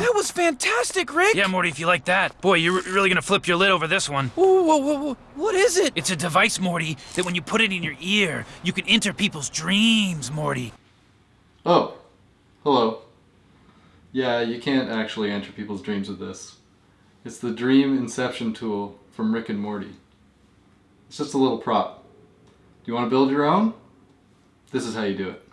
That was fantastic, Rick! Yeah, Morty, if you like that. Boy, you're really gonna flip your lid over this one. Whoa, whoa, whoa, whoa. What is it? It's a device, Morty, that when you put it in your ear, you can enter people's dreams, Morty. Oh, hello. Yeah, you can't actually enter people's dreams with this. It's the Dream Inception tool from Rick and Morty. It's just a little prop. Do you want to build your own? This is how you do it.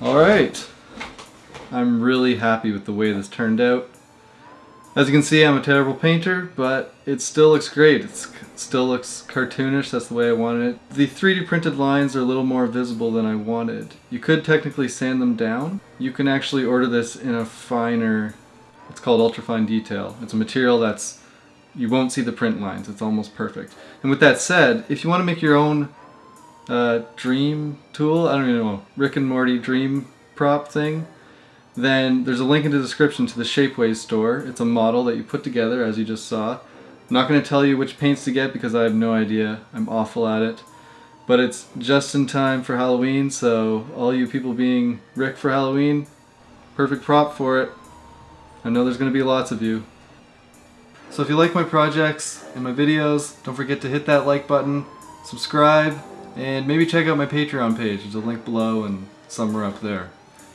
Alright, I'm really happy with the way this turned out. As you can see, I'm a terrible painter, but it still looks great. It still looks cartoonish, that's the way I wanted it. The 3D printed lines are a little more visible than I wanted. You could technically sand them down. You can actually order this in a finer, it's called ultrafine detail. It's a material that's, you won't see the print lines, it's almost perfect. And with that said, if you want to make your own uh, dream tool, I don't even know, Rick and Morty dream prop thing, then there's a link in the description to the Shapeways store. It's a model that you put together as you just saw. I'm not going to tell you which paints to get because I have no idea. I'm awful at it. But it's just in time for Halloween, so all you people being Rick for Halloween, perfect prop for it. I know there's going to be lots of you. So if you like my projects and my videos, don't forget to hit that like button, subscribe, and maybe check out my Patreon page. There's a link below and somewhere up there.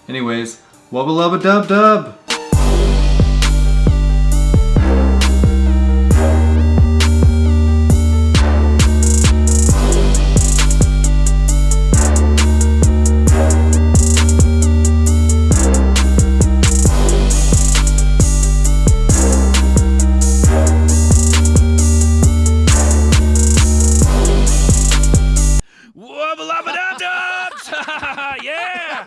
Anyways, wubba lubba dub dub!